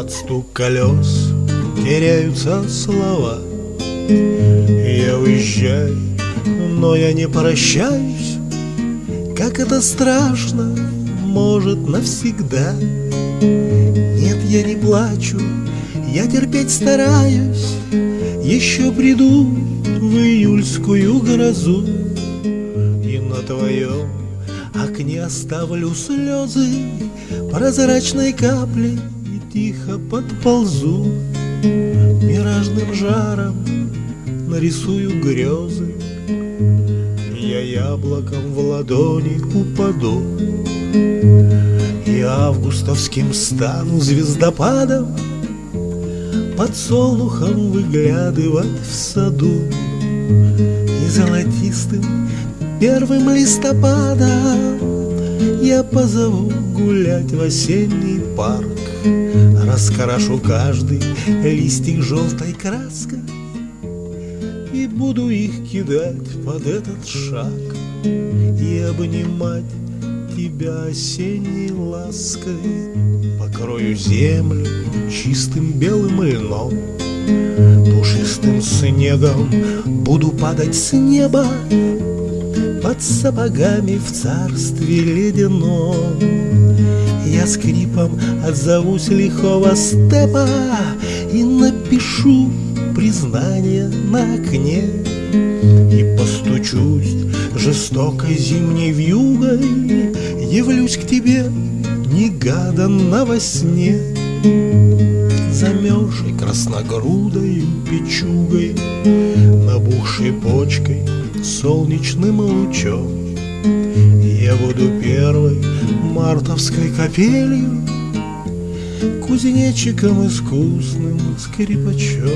Под стук колес теряются слова. Я уезжаю, но я не прощаюсь. Как это страшно, может навсегда. Нет, я не плачу, я терпеть стараюсь. Еще приду в июльскую грозу И на твоем окне оставлю слезы Прозрачной капли тихо подползу Миражным жаром нарисую грезы. Я яблоком в ладони упаду И августовским стану звездопадом Под солнухом выглядывать в саду И золотистым первым листопада Я позову гулять в осенний парк. Раскрашу каждый листик желтой краской И буду их кидать под этот шаг И обнимать тебя осенней лаской. Покрою землю чистым белым льном Пушистым снегом буду падать с неба Под сапогами в царстве ледяном Я скрипом отзовусь лихого степа И напишу признание на окне. И постучусь жестокой зимней вьюгой Явлюсь к тебе негаданно во сне. Замерзшей красногрудою печугой Набухшей почкой солнечным лучом. Я буду первой мартовской капелью Кузнечиком искусным скрипачом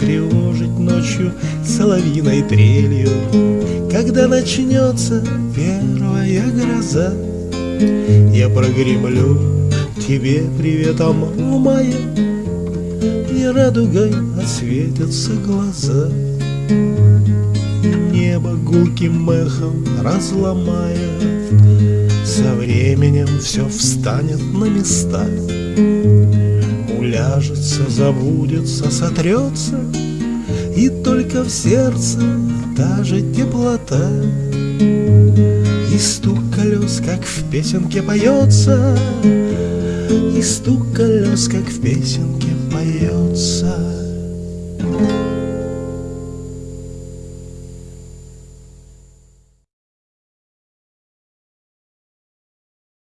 Тревожить ночью соловьиной трелью Когда начнется первая гроза. Я прогремлю тебе приветом в мае И радугой осветятся глаза Небо гулким мехом разломает. Со временем все встанет на места. Уляжется, забудется, сотрется И только в сердце та же теплота. И стук колес, как в песенке поется И стук колес, как в песенке поется